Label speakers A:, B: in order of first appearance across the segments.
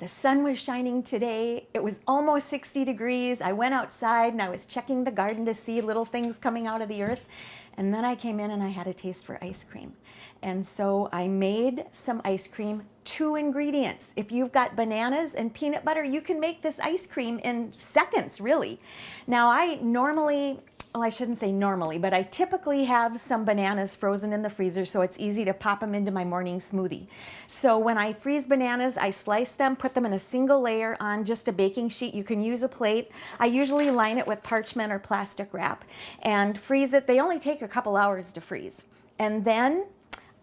A: The sun was shining today. It was almost 60 degrees. I went outside and I was checking the garden to see little things coming out of the earth. And then I came in and I had a taste for ice cream. And so I made some ice cream, two ingredients. If you've got bananas and peanut butter, you can make this ice cream in seconds, really. Now I normally well, I shouldn't say normally, but I typically have some bananas frozen in the freezer so it's easy to pop them into my morning smoothie. So when I freeze bananas, I slice them, put them in a single layer on just a baking sheet. You can use a plate. I usually line it with parchment or plastic wrap and freeze it. They only take a couple hours to freeze. And then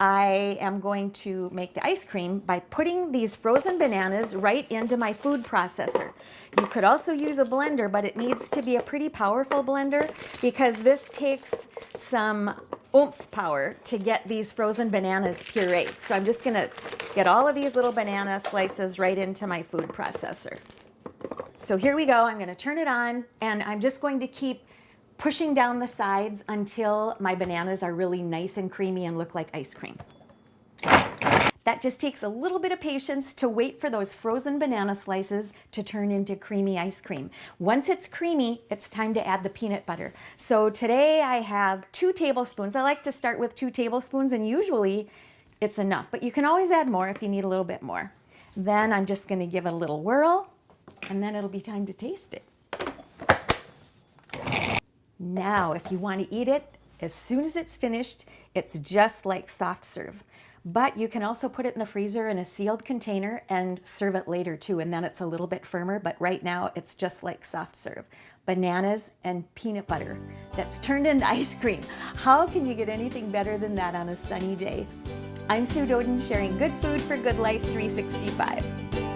A: I am going to make the ice cream by putting these frozen bananas right into my food processor. You could also use a blender, but it needs to be a pretty powerful blender because this takes some oomph power to get these frozen bananas pureed. So I'm just gonna get all of these little banana slices right into my food processor. So here we go, I'm gonna turn it on and I'm just going to keep pushing down the sides until my bananas are really nice and creamy and look like ice cream. That just takes a little bit of patience to wait for those frozen banana slices to turn into creamy ice cream. Once it's creamy, it's time to add the peanut butter. So today I have two tablespoons. I like to start with two tablespoons and usually it's enough, but you can always add more if you need a little bit more. Then I'm just gonna give it a little whirl and then it'll be time to taste it. Now, if you want to eat it, as soon as it's finished, it's just like soft serve. But you can also put it in the freezer in a sealed container and serve it later too, and then it's a little bit firmer, but right now it's just like soft serve. Bananas and peanut butter that's turned into ice cream. How can you get anything better than that on a sunny day? I'm Sue Doeden sharing good food for good life 365.